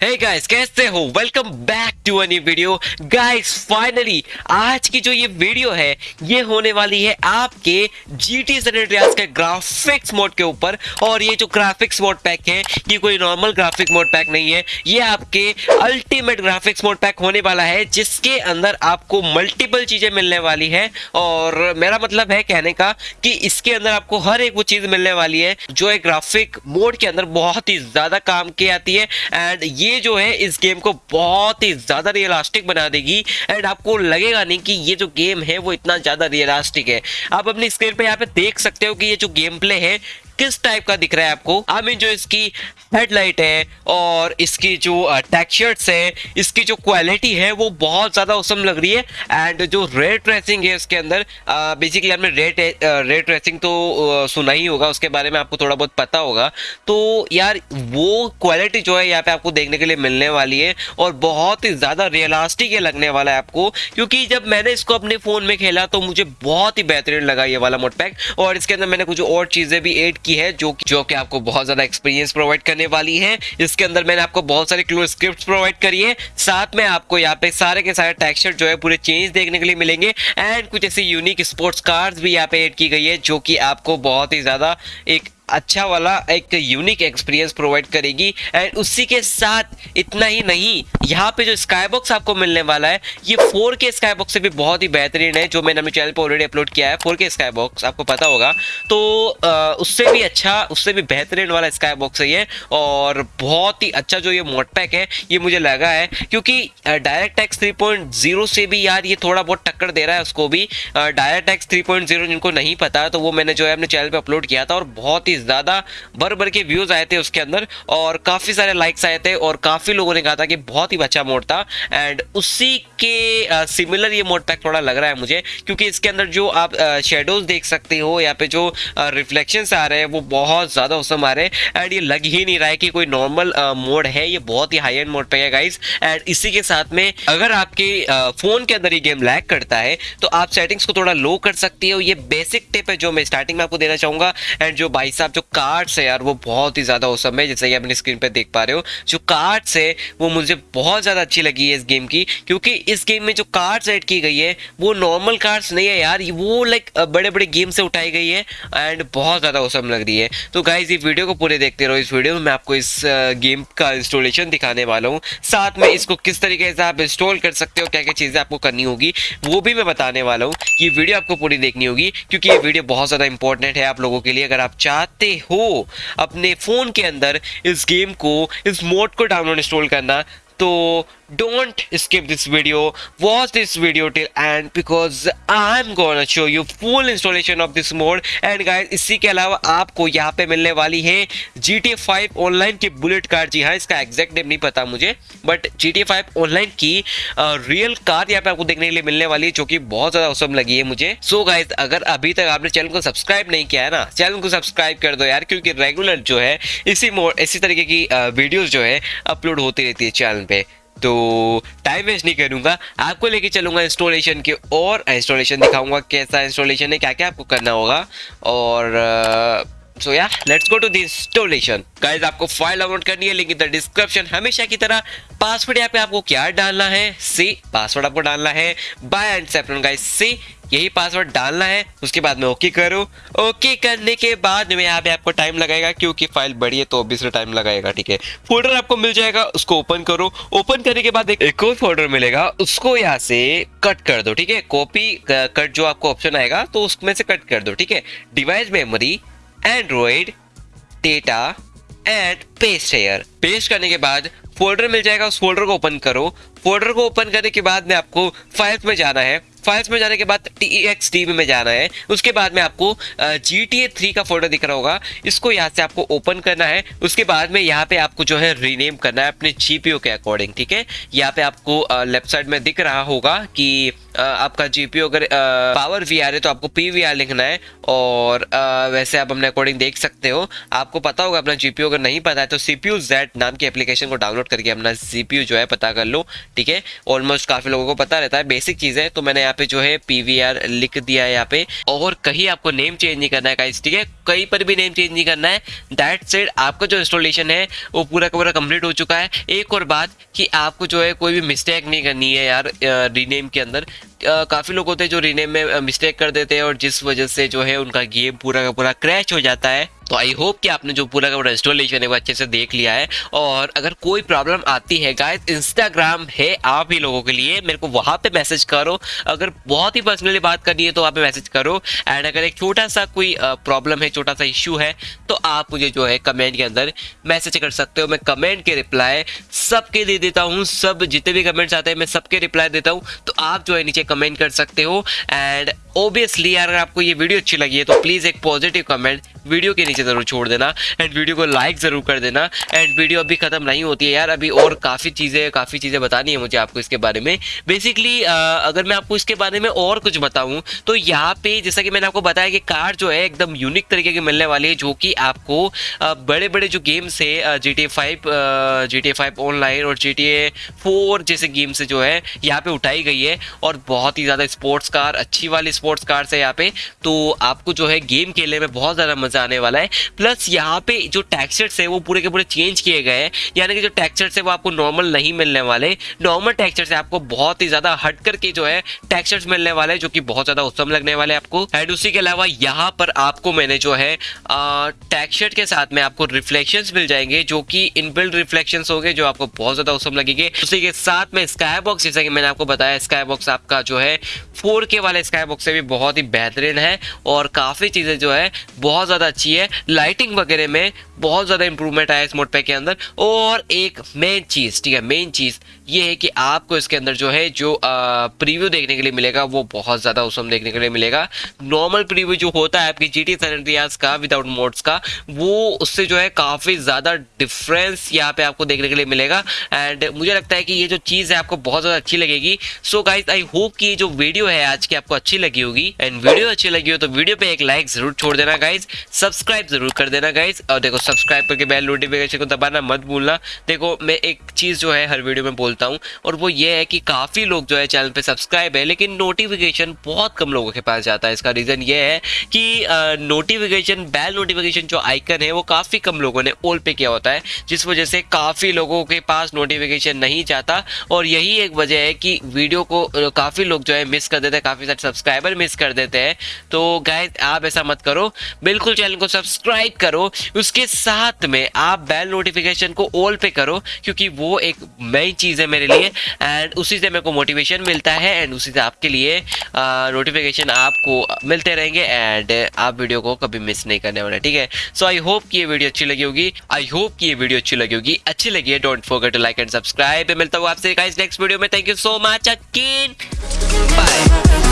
हे guys कैसे हो? Welcome back to a video guys finally आज की जो ये वीडियो है, ये होने वाली है आपके GT San Andreas के ग्राफिक्स मोड के ऊपर। और ये जो ग्राफिक्स मोड पैक है, ये कोई नॉर्मल ग्राफिक मोड पैक नहीं है। ये आपके अल्टीमेट ग्राफिक्स मोड पैक होने वाला है, जिसके अंदर आपको मल्टीपल चीज़ें मिलने वाली है। और मेरा मतलब है कहने का कि इसके अंदर आपको हर एक वो चीज़ मिलने वाली है, जो एक ग्राफिक मोड के अंदर बहुत ही ज़्यादा काम की आती है। एंड ये ये जो है, इस गेम को बहुत ही ज़्यादा रियलास्टिक बना देगी। एंड आपको लगेगा नहीं कि ये जो गेम है, वो इतना ज़्यादा रियलास्टिक है। आप अपनी स्क्रीन पर यहाँ पे देख सकते हो कि ये जो गेम प्ले है किस टाइप का दिख रहा है आपको? आई मीन जो इसकी हेडलाइट है और इसकी जो टेक्सचर्स है, इसकी जो क्वालिटी है, वो बहुत ज़्यादा औसम लग रही है। एंड जो रेड ट्रेसिंग है इसके अंदर बेसिकली आपने रेड रेड ट्रेसिंग तो सुना ही होगा, उसके बारे में आपको थोड़ा बहुत पता होगा। तो यार, वो क्वालिटी जो है यहाँ पे आपको देखने के लिए मिलने वाली है और बहुत ही ज़्यादा रियलास्टिक ये लगने वाला है आपको। क्योंकि जब मैंने इसको अपने फ़ोन में खेला तो मुझे बहुत ही बेहतरीन लगा ये वाला मोड पैक और इसके अंदर मैंने कुछ और चीज़ें भी एड की है, जो जो कि आपको बहुत ज़्यादा एक्सपीरियंस प्रोवाइड करने वाली है। इसके अंदर मैंने आपको बहुत सारे क्लोज स्क्रिप्ट प्रोवाइड करी है। साथ में आपको यहाँ पे सारे के सारे टेक्सचर जो है, पूरे चेंज देखने के लिए मिलेंगे। एंड कुछ ऐसी यूनिक स्पोर्ट्स कार्स भी यहाँ पे एड की गई है, जो कि आपको बहुत ही ज़्यादा एक अच्छा वाला एक यूनिक एक्सपीरियंस प्रोवाइड करेगी। एंड उसी के साथ इतना ही नहीं यहाँ पे जो स्काई बॉक्स आपको मिलने वाला है ये 4 के स्काई बॉक्स से भी बहुत ही बेहतरीन है जो मैंने अपने चैनल पर ऑलरेडी अपलोड किया है 4 के स्काई बॉक्स आपको पता होगा। तो आ, उससे भी अच्छा उससे भी बेहतरीन वाला स्काई बॉक्स है ये और बहुत ही अच्छा जो ये मोड पैक है ये मुझे लगा है क्योंकि डायरेक्ट टैक्स थ्री से भी यार ये थोड़ा बहुत टक्कर दे रहा है उसको भी। डायरेक्ट टैक्स थ्री जिनको नहीं पता तो वो मैंने जो है अपने चैनल पर अपलोड किया था और बहुत ही ज़्यादा भर भर के व्यूज़ आए थे उसके अंदर और काफ़ी सारे लाइक्स आए थे और काफ़ी लोगों ने कहा था कि बहुत ही अच्छा मोड था एंड उसी के सिमिलर ये मोड पैक थोड़ा लग रहा है मुझे क्योंकि इसके अंदर जो आप शेडोज देख सकते हो यहाँ पे जो रिफ्लेक्शन आ रहे हैं वो बहुत ज़्यादा उसम आ रहे हैं एंड ये लग ही नहीं रहा है कि कोई नॉर्मल मोड है, ये बहुत ही हाई एंड मोड पैक है गाइज़ एंड इसी के साथ में अगर आपके फ़ोन के अंदर ये गेम लैग करता है तो आप सेटिंग्स को थोड़ा लो कर सकती हो। ये बेसिक टिप है जो मैं स्टार्टिंग में आपको देना चाहूँगा एंड जो भाई जो कार्ड्स है यार, वो बहुत ही ज़्यादा औसम है, जैसे कि अपनी स्क्रीन पर देख पा रहे हो। जो कार्ड्स है, वो मुझे बहुत ज़्यादा अच्छी लगी है इस गेम की, क्योंकि इस गेम में जो कार्ड्स ऐड की गई है, वो नॉर्मल कार्ड्स नहीं है यार, वो लाइक बड़े बड़े गेम से उठाई गई है एंड बहुत ज़्यादा औसम लग रही है। तो गाइज़ ये वीडियो को पूरे देखते रहो, इस वीडियो में मैं आपको इस गेम का इंस्टॉलेशन दिखाने वाला हूँ। साथ में इसको किस तरीके से आप इंस्टॉल कर सकते हो क्या क्या चीज़ें आपको करनी होगी, वो भी मैं बताने वाला हूँ। ये वीडियो आपको पूरी देखनी होगी, क्योंकि ये वीडियो बहुत ज़्यादा इंपॉर्टेंट है आप लोगों के लिए। अगर आप चाहते हो अपने फ़ोन के अंदर इस गेम को इस मोड को डाउनलोड इंस्टॉल करना तो don't skip this video. Watch this video till end because i'm gonna show you full installation of this mode. And guys, इसी के अलावा आपको यहाँ पे मिलने वाली है GTA 5 ऑनलाइन की बुलेट कार जी हाँ इसका एग्जैक्ट नेम नहीं पता मुझे बट GTA 5 ऑनलाइन की रियल कार यहाँ पे आपको देखने के लिए मिलने वाली है, जो कि बहुत ज़्यादा औसम लगी है मुझे। सो so गाइज़ अगर अभी तक आपने चैनल को सब्सक्राइब नहीं किया है ना चैनल को सब्सक्राइब कर दो यार, क्योंकि रेगुलर जो है, इसी मोड इसी तरीके की वीडियोज़ जो है अपलोड होती रहती है चैनल पे। तो टाइम वेस्ट नहीं करूँगा। आपको लेके चलूँगा इंस्टॉलेशन के और इंस्टॉलेशन दिखाऊँगा, कैसा इंस्टॉलेशन है क्या क्या आपको करना होगा। और सो या let's go to the installation guys आपको फ़ाइल डाउनलोड करनी है लिंक इन द डिस्क्रिप्शन हमेशा की तरह पासवर्ड यहाँ पे आपको क्या डालना है? सी पासवर्ड आपको डालना है. By and separate guys see यही पासवर्ड डालना है. उसके बाद में ओके करो. ओके करने के बाद में यहाँ पे आपको टाइम लगेगा क्योंकि फ़ाइल बड़ी है तो ऑब्वियसली टाइम लगाएगा ठीक है? फोल्डर आपको मिल जाएगा उसको ओपन करो. ओपन करने के बाद एक, एक और फोल्डर मिलेगा उसको यहाँ से कट कर दो ठीक है? कॉपी कट जो आपको ऑप्शन आएगा तो उसमें से कट कर दो ठीक है? Device memory Android data and paste here paste करने के बाद फोल्डर मिल जाएगा, उस फोल्डर को ओपन करो। फोल्डर को ओपन करने के बाद में आपको फाइल्स में जाना है। फाइल्स में जाने के बाद टी एक्स टी में जाना है। उसके बाद में आपको जी टी ए थ्री का फोल्डर दिख रहा होगा। इसको यहाँ से आपको ओपन करना है। उसके बाद में यहाँ पे आपको जो है रीनेम करना है अपने जी के अकॉर्डिंग ठीक है? यहाँ पे आपको लेफ़्ट साइड में दिख रहा होगा कि आपका जीपीयू अगर पावर वी आर है तो आपको पी वी आर लिखना है और वैसे आप अपने अकॉर्डिंग देख सकते हो। आपको पता होगा अपना जीपीयू अगर नहीं पता है तो सीपीयू जेड नाम की एप्लीकेशन को डाउनलोड करके अपना जीपीयू जो है पता कर लो, ठीक है? ऑलमोस्ट काफ़ी लोगों को पता रहता है। बेसिक चीज़ है तो मैंने यहाँ पे जो है पीवीआर लिख दिया है यहाँ पे। और कहीं आपको नेम चेंज नहीं करना है ठीक है? कहीं पर भी नेम चेंज नहीं करना है। दैट सेड आपका जो इंस्टॉलेशन है, वो पूरा का पूरा कंप्लीट हो चुका है। एक और बात कि आपको जो है कोई भी मिस्टेक नहीं करनी है यार रीनेम के अंदर। काफ़ी लोग होते हैं जो रीनेम में मिस्टेक कर देते हैं और जिस वजह से जो है उनका गेम पूरा का पूरा क्रैश हो जाता है। तो आई होप कि आपने जो पूरा का इंस्टॉलेशन है वो अच्छे से देख लिया है। और अगर कोई प्रॉब्लम आती है गाइस इंस्टाग्राम है आप ही लोगों के लिए। मेरे को वहाँ पे मैसेज करो। अगर बहुत ही पर्सनली बात करनी है तो वहाँ पे मैसेज करो। एंड अगर एक छोटा सा कोई प्रॉब्लम है छोटा सा इश्यू है तो आप मुझे जो है कमेंट के अंदर मैसेज कर सकते हो। मैं कमेंट के रिप्लाई सबके दे देता हूँ। सब जितने भी कमेंट्स आते हैं, मैं सबके रिप्लाई देता हूँ। तो आप जो है नीचे कमेंट कर सकते हो। एंड ओबियसली अगर आपको ये वीडियो अच्छी लगी है तो प्लीज़ एक पॉजिटिव कमेंट वीडियो के नीचे ज़रूर छोड़ देना एंड वीडियो को लाइक ज़रूर कर देना एंड वीडियो अभी ख़त्म नहीं होती है यार, अभी और काफ़ी चीज़ें काफ़ी चीज़ें बतानी है मुझे आपको इसके बारे में। बेसिकली अगर मैं आपको इसके बारे में और कुछ बताऊँ तो यहाँ पे जैसा कि मैंने आपको बताया कि कार जो है एकदम यूनिक तरीके की मिलने वाली है, जो कि आपको बड़े बड़े जो गेम्स है G T five G T five online और जी टी ए फोर जैसे गेम से जो है, यहाँ पे उठाई गई है और बहुत ही ज़्यादा स्पोर्ट्स कार अच्छी वाली कार है यहाँ पे तो आपको जो है गेम खेलने में बहुत ज़्यादा मज़ा आने वाला है। प्लस यहाँ पे जो टेक्सचर्स है, वो पूरे के पूरे चेंज किए गए हैं। यानी कि जो टेक्सचर्स है, वो आपको नॉर्मल नहीं मिलने वाले। नॉर्मल टेक्सचर से आपको बहुत ही ज़्यादा हट करके जो है टेक्सचर्स मिलने वाले जो कि बहुत ज़्यादा उत्तम लगने वाले आपको। एंड उसी के अलावा यहाँ पर आपको मैंने जो है टेक्सचर के साथ में आपको रिफ्लेक्शन मिल जाएँगे, जो कि इनबिल्ड हो गए जो आपको बहुत ज़्यादा उत्तम लगेंगे। उसी के साथ में स्काई बॉक्स जैसा कि मैंने आपको बताया स्काई बॉक्स आपका जो है फोर वाले स्काई बॉक्स से भी बहुत ही बेहतरीन है और काफ़ी चीज़ें जो है बहुत ज़्यादा अच्छी है। लाइटिंग वगैरह में बहुत ज़्यादा इंप्रूवमेंट आया इस मोड पैक के अंदर। और एक मेन चीज़, ठीक है मेन चीज़ ये है कि आपको इसके अंदर जो है, जो प्रीव्यू देखने के लिए मिलेगा, वो बहुत ज़्यादा उसम देखने के लिए मिलेगा। नॉर्मल प्रीव्यू जो होता है आपकी जी टी का विदाउट मोड्स का, वो उससे जो है काफ़ी ज़्यादा डिफरेंस यहाँ पे आपको देखने के लिए मिलेगा। एंड मुझे लगता है कि ये जो चीज़ है, आपको बहुत ज़्यादा अच्छी लगेगी। सो गाइज़ आई होप कि जो वीडियो है आज की, आपको अच्छी लगी होगी। एंड वीडियो अच्छी लगी हो तो वीडियो पे एक लाइक ज़रूर छोड़ देना गाइज़ सब्सक्राइब ज़रूर कर देना गाइज़ और देखो सब्सक्राइब करके बेल नोटिफिकेशन को दबाना मत भूलना। देखो, मैं एक चीज़ जो है, हर वीडियो में बोलता हूँ। और वो ये है कि काफ़ी लोग जो है चैनल पे सब्सक्राइब है, लेकिन नोटिफिकेशन बहुत कम लोगों के पास जाता है। इसका रीज़न ये है कि नोटिफिकेशन बेल नोटिफिकेशन जो आइकन है, वो काफ़ी कम लोगों ने ऑल पे किया होता है, जिस वजह से काफ़ी लोगों के पास नोटिफिकेशन नहीं जाता। और यही एक वजह है कि वीडियो को काफ़ी लोग जो है मिस कर देते हैं, काफ़ी सारे सब्सक्राइबर मिस कर देते हैं। तो गाय आप ऐसा मत करो। बिल्कुल चैनल को सब्सक्राइब करो। उसके साथ में आप बेल नोटिफिकेशन को ऑल पे करो, क्योंकि वो एक नई चीज़ है। मेरे लिए एंड उसी से मेरे को मोटिवेशन मिलता है एंड उसी से आपके लिए नोटिफिकेशन आपको मिलते रहेंगे एंड आप वीडियो को कभी मिस नहीं करने वाले, ठीक है? सो आई होप कि ये वीडियो अच्छी लगी होगी आई होप कि ये वीडियो अच्छी लगी होगी, अच्छी लगी है don't forget to like and subscribe मिलता हूँ आपसे नेक्स्ट वीडियो में थैंक यू सो मच अकीन बाय